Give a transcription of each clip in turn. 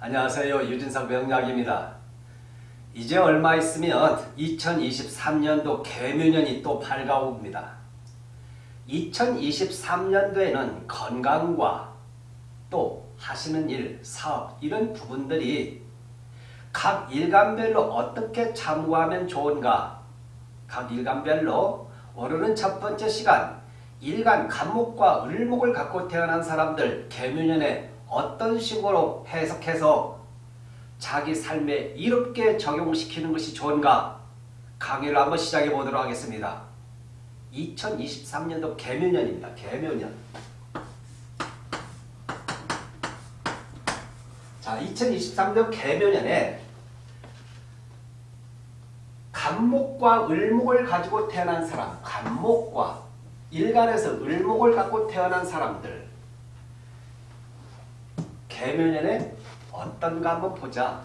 안녕하세요. 유진석 명약입니다. 이제 얼마 있으면 2023년도 개묘년이 또 밝아옵니다. 2023년도에는 건강과 또 하시는 일, 사업 이런 부분들이 각 일간별로 어떻게 참고하면 좋은가 각 일간별로 오르는 첫 번째 시간 일간 간목과 을목을 갖고 태어난 사람들 개묘년에 어떤 식으로 해석해서 자기 삶에 이롭게 적용시키는 것이 좋은가 강의를 한번 시작해 보도록 하겠습니다. 2023년도 개묘년입니다. 개묘년. 자, 2023년 개묘년에 간목과 을목을 가지고 태어난 사람, 간목과 일간에서 을목을 갖고 태어난 사람들 개묘년에 어떤가 한번 보자.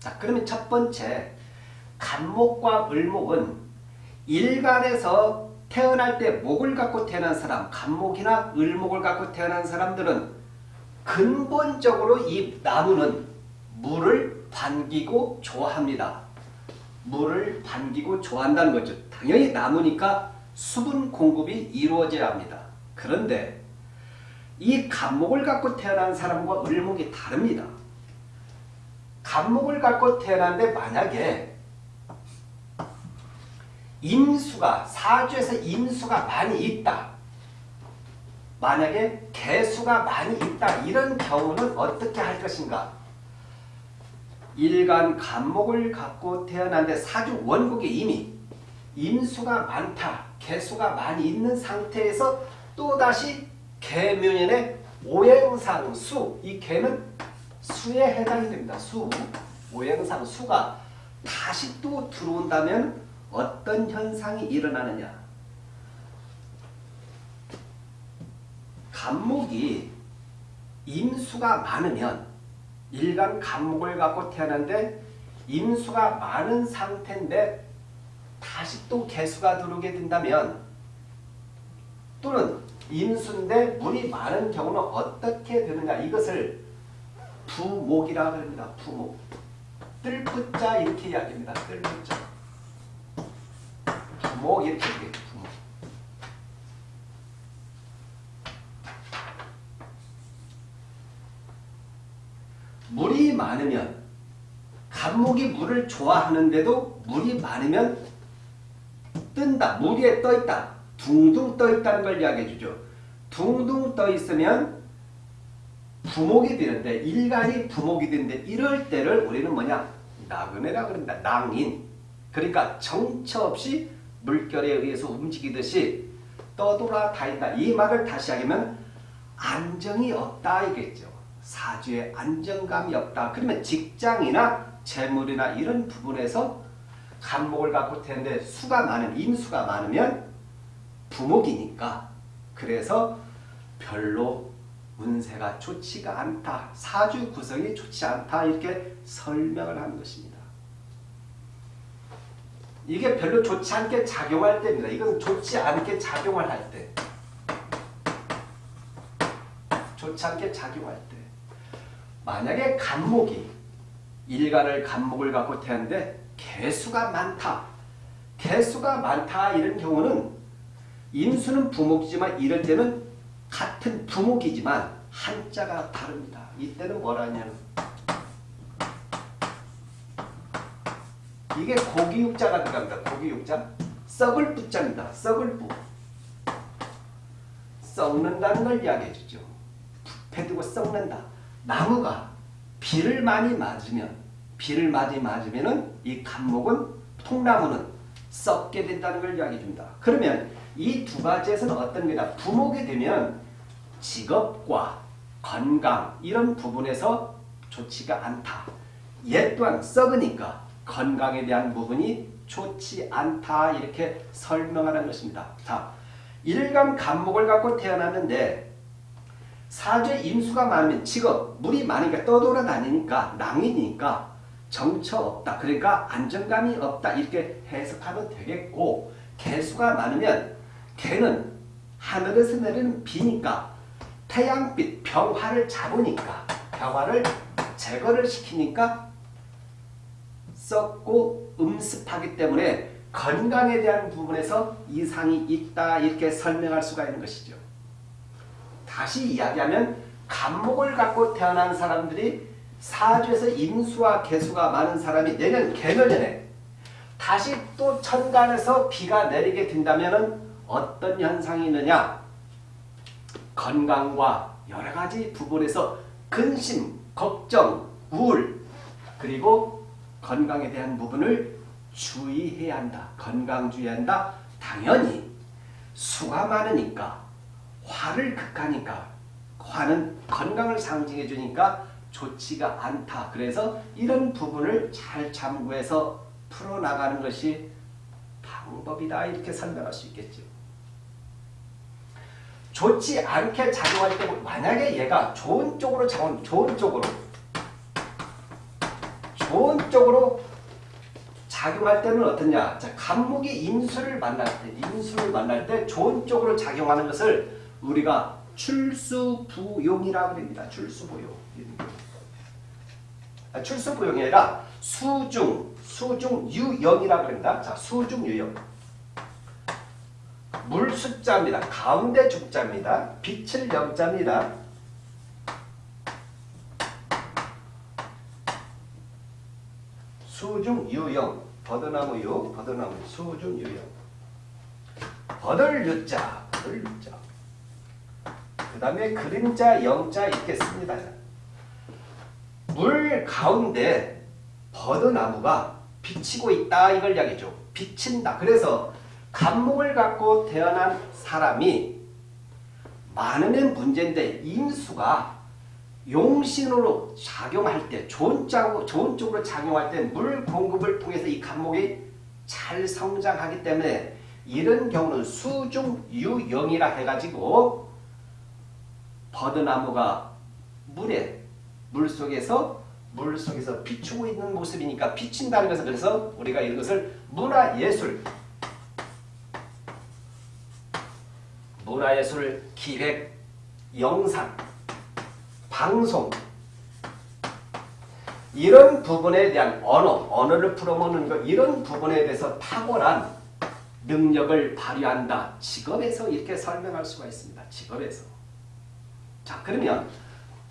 자, 그러면 첫 번째 간목과 을목은 일간에서 태어날 때 목을 갖고 태어난 사람, 간목이나 을목을 갖고 태어난 사람들은 근본적으로 이 나무는 물을 반기고 좋아합니다. 물을 반기고 좋아한다는 거죠. 당연히 나무니까 수분 공급이 이루어져야 합니다. 그런데 이 간목을 갖고 태어난 사람과 을목이 다릅니다. 간목을 갖고 태어났는데 만약에 임수가 사주에서 임수가 많이 있다. 만약에 개수가 많이 있다. 이런 경우는 어떻게 할 것인가? 일간 간목을 갖고 태어났는데 사주 원국에 이미 임수가 많다. 개수가 많이 있는 상태에서 또다시 개묘년의 오행상 수, 이 개는 수에 해당이 됩니다. 수, 오행상 수가 다시 또 들어온다면 어떤 현상이 일어나느냐. 간목이 임수가 많으면 일간 간목을 갖고 태어났는데 임수가 많은 상태인데 다시 또 개수가 들어오게 된다면 또는 임수인데 물이 많은 경우는 어떻게 되는가 이것을 부목이라고 합니다. 부목. 뜰부자 이렇게 이야기합니다. 뜰부자. 부목 이렇게 얘기해요. 부목. 물이 많으면 간목이 물을 좋아하는데도 물이 많으면 뜬다. 물 위에 떠있다. 둥둥 떠 있다는 걸 이야기해 주죠. 둥둥 떠 있으면 부목이 되는데 일간이 부목이 되는데 이럴 때를 우리는 뭐냐 나그네라 그런다. 낭인. 그러니까 정처 없이 물결에 의해서 움직이듯이 떠돌아 다닌다. 이 말을 다시 하면 안정이 없다 이겠죠. 사주에 안정감이 없다. 그러면 직장이나 재물이나 이런 부분에서 간목을 갖고 태는데 수가 많은 임수가 많으면 부목이니까 그래서 별로 운세가 좋지가 않다. 사주 구성이 좋지 않다. 이렇게 설명을 하는 것입니다. 이게 별로 좋지 않게 작용할 때입니다. 이건 좋지 않게 작용을 할 때. 좋지 않게 작용할 때. 만약에 간목이 일간을 간목을 갖고 태는데 개수가 많다. 개수가 많다 이런 경우는 임수는 부목이지만 이럴 때는 같은 부목이지만 한자가 다릅니다. 이때는 뭐라냐면 이게 고기육자가 들어갑니다. 고기육자. 썩을 부자입니다. 썩을 부. 썩는다는 걸 이야기해 주죠. 부패되고 썩는다. 나무가 비를 많이 맞으면 비를 많이 맞으면 은 이 간목은 통나무는 썩게 된다는 걸 이야기해 줍니다. 그러면 이 두 가지에서는 어떤 게다 부목이 되면 직업과 건강 이런 부분에서 좋지가 않다. 얘 또한 썩으니까 건강에 대한 부분이 좋지 않다 이렇게 설명하는 것입니다. 자, 일간 간목을 갖고 태어났는데 사주에 임수가 많으면 직업, 물이 많으니까 떠돌아다니니까 낭이니까 정처 없다. 그러니까 안정감이 없다. 이렇게 해석하면 되겠고 개수가 많으면 개는 하늘에서 내리는 비니까 태양빛, 병화를 잡으니까 병화를 제거를 시키니까 썩고 음습하기 때문에 건강에 대한 부분에서 이상이 있다 이렇게 설명할 수가 있는 것이죠. 다시 이야기하면 간목을 갖고 태어난 사람들이 사주에서 인수와 개수가 많은 사람이 내년 개년에 다시 또 천간에서 비가 내리게 된다면 어떤 현상이 있느냐 건강과 여러 가지 부분에서 근심, 걱정, 우울 그리고 건강에 대한 부분을 주의해야 한다. 건강 주의한다. 당연히 수가 많으니까 화를 극하니까 화는 건강을 상징해 주니까 좋지가 않다. 그래서 이런 부분을 잘 참고해서 풀어나가는 것이 방법이다. 이렇게 설명할 수 있겠죠. 좋지 않게 작용할 때 만약에 얘가 좋은 쪽으로 작용, 좋은 쪽으로 좋은 쪽으로 작용할 때는 어떠냐? 자, 간목이 인수를 만날 때, 인수를 만날 때 좋은 쪽으로 작용하는 것을 우리가 출수부용이라고 합니다. 출수부용. 아, 출수부용이 아니라 수중, 수중유영이라고 합니다. 자, 수중유영. 물 숫자입니다. 가운데 죽자입니다. 빛을 영자입니다. 수중유영 버드나무 유 버드나무 수중유영 버들 유자 버들 유자 그 다음에 그림자 영자 있겠습니다. 물 가운데 버드나무가 비치고 있다 이걸 이야기죠. 비친다. 그래서 간목을 갖고 태어난 사람이 많으면 문제인데 임수가 용신으로 작용할 때 좋은, 짝, 좋은 쪽으로 작용할 때 물 공급을 통해서 이 간목이 잘 성장하기 때문에 이런 경우는 수중유영이라 해가지고 버드나무가 물에 물속에서 물속에서 비추고 있는 모습이니까 비친다는 것은 그래서 우리가 이것을 문화예술 문화예술 기획 영상 방송 이런 부분에 대한 언어, 언어를 풀어먹는 것 이런 부분에 대해서 탁월한 능력을 발휘한다. 직업에서 이렇게 설명할 수가 있습니다. 직업에서. 자 그러면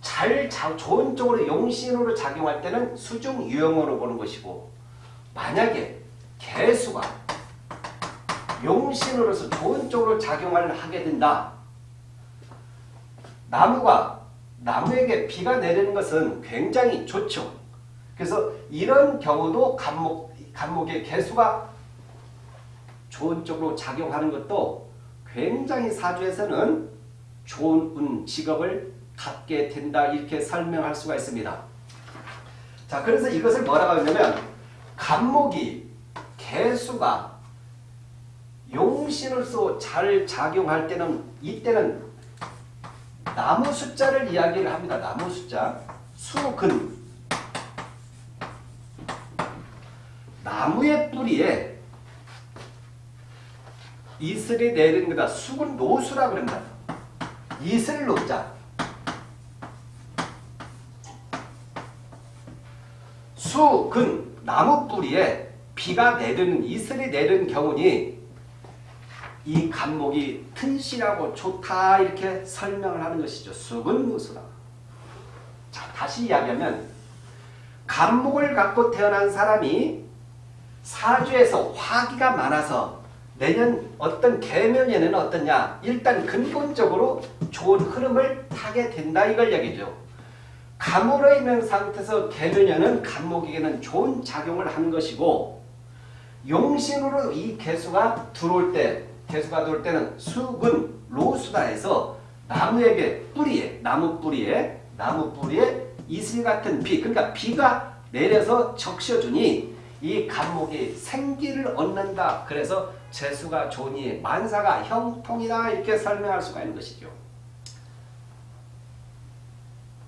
잘 좋은 쪽으로 용신으로 작용할 때는 수중 유형으로 보는 것이고 만약에 개수가 용신으로서 좋은 쪽으로 작용을 하게 된다. 나무가 나무에게 비가 내리는 것은 굉장히 좋죠. 그래서 이런 경우도 간목, 간목의 개수가 좋은 쪽으로 작용하는 것도 굉장히 사주에서는 좋은 운, 직업을 갖게 된다 이렇게 설명할 수가 있습니다. 자 그래서 이것을 뭐라고 하냐면 간목이 개수가 용신으로서 잘 작용할 때는 이때는 나무 숫자를 이야기를 합니다. 나무 숫자 수근 나무의 뿌리에 이슬이 내리는 거다. 수근 노수라 그런다. 이슬 노자 수근 나무 뿌리에 비가 내리는 이슬이 내리는 경우니 이 간목이 튼실하고 좋다 이렇게 설명을 하는 것이죠. 수근무수라. 자 다시 이야기하면 간목을 갖고 태어난 사람이 사주에서 화기가 많아서 내년 어떤 개면에는 어떠냐 일단 근본적으로 좋은 흐름을 타게 된다 이걸 얘기죠. 감으로 있는 상태에서 개면에는 간목에게는 좋은 작용을 하는 것이고 용신으로 이 개수가 들어올 때 개수가 들어올 때는 수근 로수다해서 나무에게 뿌리에 나무 뿌리에 나무 뿌리에 이슬 같은 비 그러니까 비가 내려서 적셔주니 이 간목이 생기를 얻는다. 그래서 재수가 좋으니 만사가 형통이다 이렇게 설명할 수가 있는 것이죠.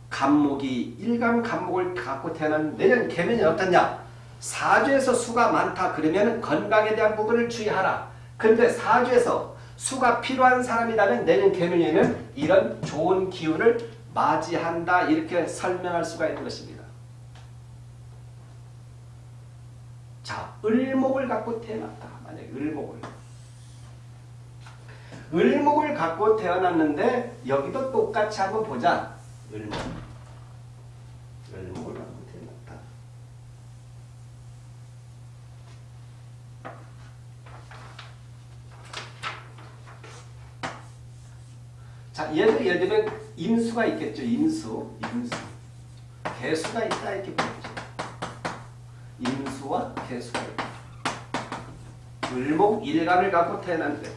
간목이 일간 간목을 갖고 태어난 내년 개면이 어떻냐? 사주에서 수가 많다 그러면 건강에 대한 부분을 주의하라. 근데 사주에서 수가 필요한 사람이라면 내년 개면에는 이런 좋은 기운을 맞이한다 이렇게 설명할 수가 있는 것입니다. 자, 을목을 갖고 태어났다. 만약에 을목을. 을목을 갖고 태어났는데 여기도 똑같이 한번 보자. 을목. 을목을 갖고 태어났다. 자, 얘도 예를 들면 임수가 있겠죠. 임수. 임수. 개수가 있다 이렇게 보죠. 임수와 개수가 있다. 을목 일간을 갖고 태어났는데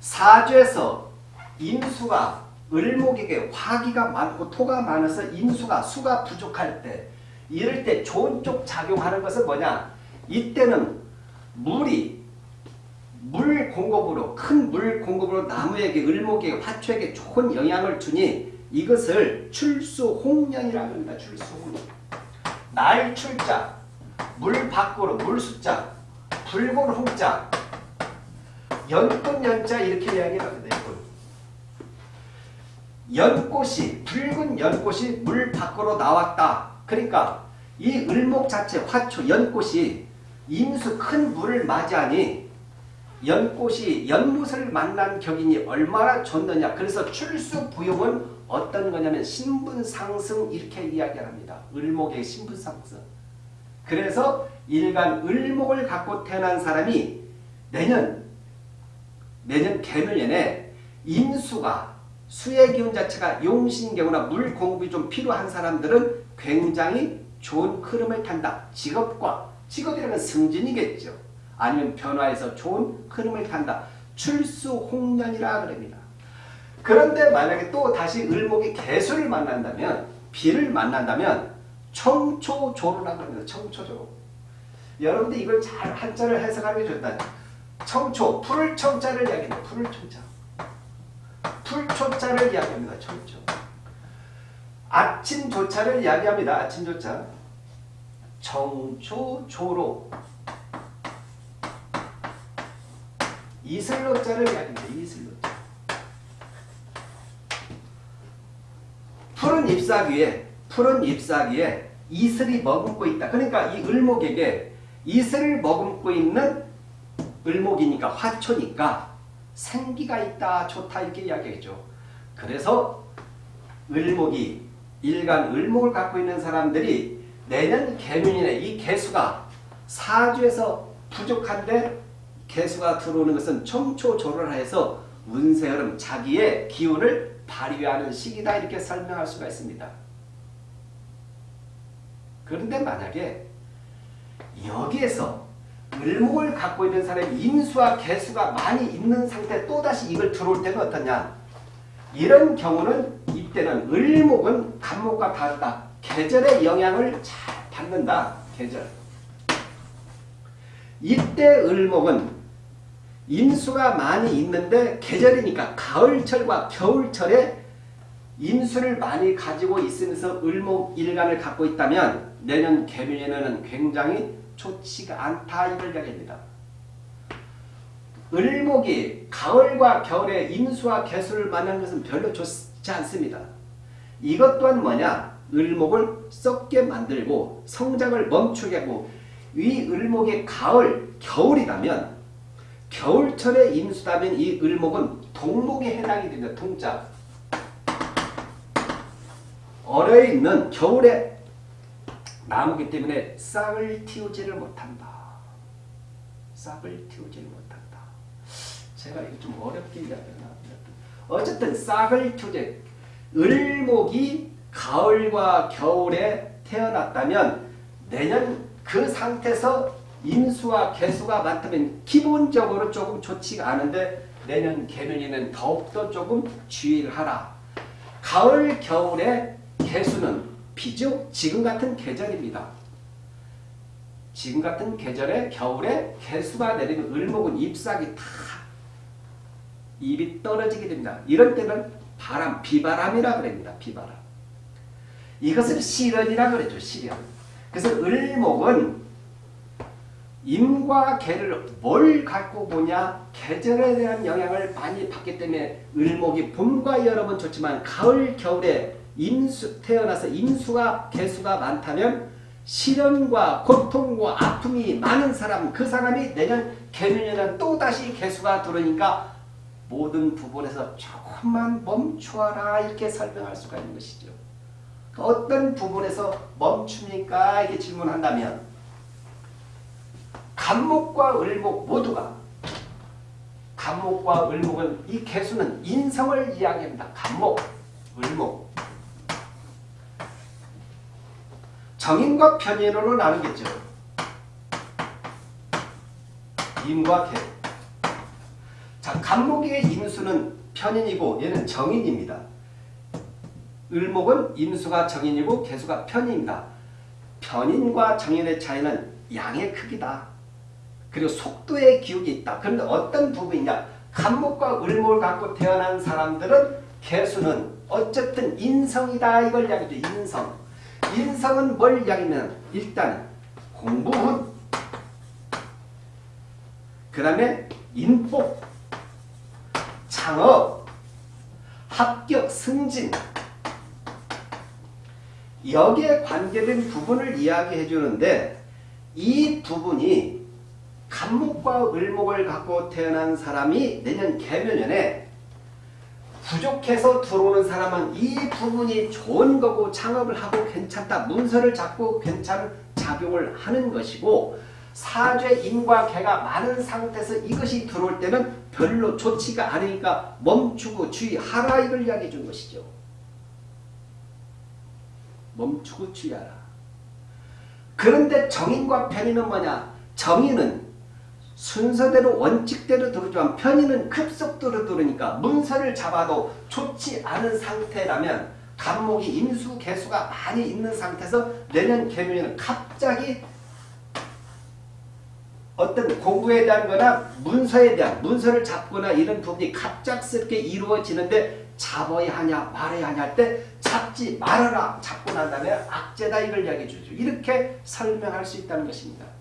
사주에서 임수가 을목에게 화기가 많고 토가 많아서 임수가 수가 부족할 때 이럴 때 좋은 쪽 작용하는 것은 뭐냐? 이때는 물이 물 공급으로 큰 물 공급으로 나무에게 을목에게 화초에게 좋은 영향을 주니 이것을 출수홍년이라고 합니다. 출수홍년. 날 출자, 물 밖으로 물 숫자, 붉은 홍자, 연꽃 연자 이렇게 합니다. 연꽃이 붉은 연꽃이 물 밖으로 나왔다. 그러니까 이 을목 자체 화초 연꽃이 임수 큰 물을 맞이하니 연꽃이 연못을 만난 격이니 얼마나 좋느냐. 그래서 출수부용은 어떤 거냐면 신분상승 이렇게 이야기합니다. 을목의 신분상승. 그래서 일간 을목을 갖고 태어난 사람이 내년 내년 개묘년에 임수가 수의 기운 자체가 용신경우나 물 공급이 좀 필요한 사람들은 굉장히 좋은 흐름을 탄다. 직업과 직업이라는 승진이겠죠. 아니면 변화해서 좋은 흐름을 탄다. 출수홍년이라 그럽니다. 그런데 만약에 또 다시 을목이 개수를 만난다면 비를 만난다면 청초조로라고 합니다. 청초조. 여러분들 이걸 잘 한자를 해석하는 게 좋다. 청초, 풀을 청자를 이야기합니다. 풀을 청자. 풀 초자를 이야기합니다. 청초. 아침 조차를 이야기합니다. 아침 조차. 청초조로. 이슬로자를 이야기합니다. 이슬로자. 푸른 잎사귀에 푸른 잎사귀에 이슬이 머금고 있다. 그러니까 이 을목에게 이슬을 머금고 있는 을목이니까 화초니까 생기가 있다 좋다 이렇게 이야기했죠. 그래서 을목이 일간 을목을 갖고 있는 사람들이 내년 개묘년에 이 개수가 사주에서 부족한데 개수가 들어오는 것은 청초조를 해서 운세 흐름 자기의 기운을 발휘하는 시기다 이렇게 설명할 수가 있습니다. 그런데 만약에 여기에서 을목을 갖고 있는 사람이 임수와 개수가 많이 있는 상태 또다시 이걸 들어올 때는 어떠냐? 이런 경우는 이때는 을목은 간목과 다르다. 계절의 영향을 잘 받는다. 계절. 이때 을목은 임수가 많이 있는데 계절이니까 가을철과 겨울철에 임수를 많이 가지고 있으면서 을목 일간을 갖고 있다면 내년 개묘에는 굉장히 좋지가 않다 이걸 이야기합니다. 을목이 가을과 겨울에 임수와 개수를 만난 것은 별로 좋지 않습니다. 이것 또한 뭐냐? 을목을 썩게 만들고 성장을 멈추게 하고 이 을목이 가을, 겨울이라면 겨울철에 임수다면 이 을목은 동목에 해당이 됩니다. 동자. 얼어 있는 겨울에 나무기 때문에 싹을 틔우지를 못한다. 싹을 틔우지를 못한다. 제가 이거 좀 어렵게 이야기했나? 어쨌든 싹을 틔우지 을목이 가을과 겨울에 태어났다면 내년 그 상태에서 임수와 개수가 많다면 기본적으로 조금 좋지가 않은데 내년 개면에는 더욱더 조금 주의를 하라. 가을, 겨울에 개수는 비죠. 지금 같은 계절입니다. 지금 같은 계절에 겨울에 개수가 내리면 을목은 잎사귀 다 입이 떨어지게 됩니다. 이럴 때는 바람, 비바람이라 그럽니다. 비바람. 이것을 시련이라 그러죠. 시련. 그래서 을목은 임과 개를 뭘 갖고 보냐 계절에 대한 영향을 많이 받기 때문에 을목이 봄과 여름은 좋지만 가을 겨울에 임수 태어나서 임수가 개수가 많다면 시련과 고통과 아픔이 많은 사람 그 사람이 내년 개년에는 또다시 개수가 들어오니까 모든 부분에서 조금만 멈추어라 이렇게 설명할 수가 있는 것이죠. 어떤 부분에서 멈춥니까? 이렇게 질문한다면 간목과 을목 모두가 간목과 을목은 이 개수는 인성을 이야기합니다. 간목, 을목 정인과 편인으로 나누겠죠. 임과 개. 자, 간목의 임수는 편인이고 얘는 정인입니다. 을목은 임수가 정인이고 개수가 편인입니다. 편인과 정인의 차이는 양의 크기다. 그리고 속도의 기욱이 있다. 그런데 어떤 부분이냐? 간목과 을목을 갖고 태어난 사람들은 개수는 어쨌든 인성이다. 이걸 이야기죠. 인성. 인성은 뭘 이야기하면 일단 공부훈 그 다음에 인복 창업 합격 승진 여기에 관계된 부분을 이야기해 주는데 이 부분이 간목과 을목을 갖고 태어난 사람이 내년 개묘년에 부족해서 들어오는 사람은 이 부분이 좋은 거고 창업을 하고 괜찮다. 문서를 잡고 괜찮은 작용을 하는 것이고 사죄 인과 개가 많은 상태에서 이것이 들어올 때는 별로 좋지가 않으니까 멈추고 주의하라 이걸 이야기해 준 것이죠. 멈추고 주의하라. 그런데 정인과 편인은 뭐냐? 정인은 순서대로 원칙대로 들어오지만 편의는 급속도로 들으니까 문서를 잡아도 좋지 않은 상태라면 간목이 임수 개수가 많이 있는 상태에서 내년 개묘에는 갑자기 어떤 공부에 대한 거나 문서에 대한 문서를 잡거나 이런 부분이 갑작스럽게 이루어지는데 잡아야 하냐 말아야 하냐 할 때 잡지 말아라 잡고 난 다음에 악재다 이걸 이야기해 주죠. 이렇게 설명할 수 있다는 것입니다.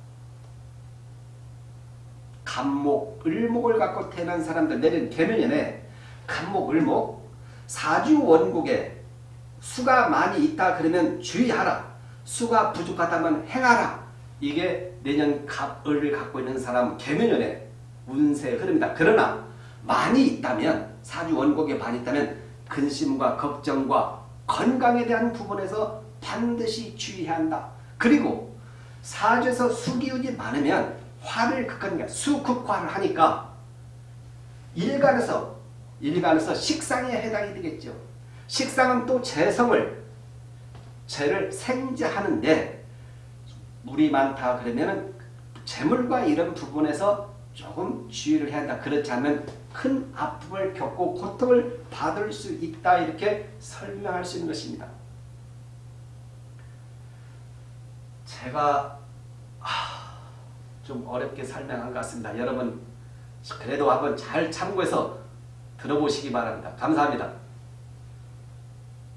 간목, 을목을 갖고 태어난 사람들 내년 개면연에 간목, 을목 사주 원국에 수가 많이 있다 그러면 주의하라. 수가 부족하다면 행하라. 이게 내년 갑을 갖고 있는 사람 개면연의 운세 흐름이다. 그러나 많이 있다면 사주 원국에 많이 있다면 근심과 걱정과 건강에 대한 부분에서 반드시 주의해야 한다. 그리고 사주에서 수기운이 많으면 화를 극하니까 수극화를 하니까 일간에서 일간에서 식상에 해당이 되겠죠. 식상은 또 재성을 재를 생재하는데 물이 많다 그러면은 재물과 이런 부분에서 조금 주의를 해야 한다. 그렇지 않으면 큰 아픔을 겪고 고통을 받을 수 있다. 이렇게 설명할 수 있는 것입니다. 제가 좀 어렵게 설명한 것 같습니다. 여러분 그래도 한번 잘 참고해서 들어보시기 바랍니다. 감사합니다.